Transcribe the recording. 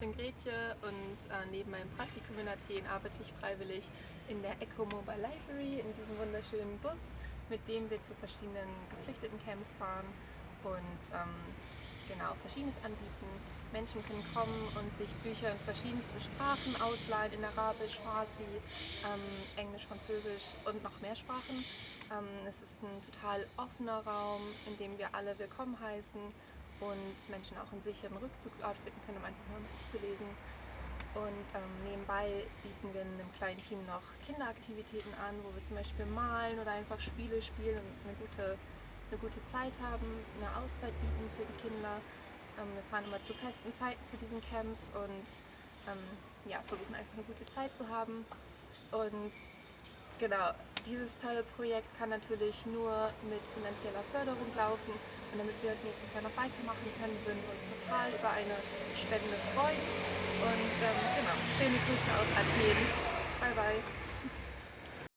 Ich bin Gretje und äh, neben meinem Praktikum in Athen arbeite ich freiwillig in der Echo Mobile Library, in diesem wunderschönen Bus, mit dem wir zu verschiedenen Geflüchtetencamps fahren und ähm, genau Verschiedenes anbieten. Menschen können kommen und sich Bücher in verschiedensten Sprachen ausleihen, in Arabisch, Farsi, ähm, Englisch, Französisch und noch mehr Sprachen. Ähm, es ist ein total offener Raum, in dem wir alle willkommen heißen und Menschen auch einen sicheren Rückzugsort finden können, um einfach mal zu lesen. Und ähm, nebenbei bieten wir in einem kleinen Team noch Kinderaktivitäten an, wo wir zum Beispiel malen oder einfach Spiele spielen und eine gute, eine gute Zeit haben, eine Auszeit bieten für die Kinder. Ähm, wir fahren immer zu festen Zeiten zu diesen Camps und ähm, ja, versuchen einfach eine gute Zeit zu haben. Und genau, dieses tolle Projekt kann natürlich nur mit finanzieller Förderung laufen. Und damit wir nächstes Jahr noch weitermachen können, würden wir uns total über eine Spende freuen. Und ähm, genau, schöne Grüße aus Athen. Bye bye.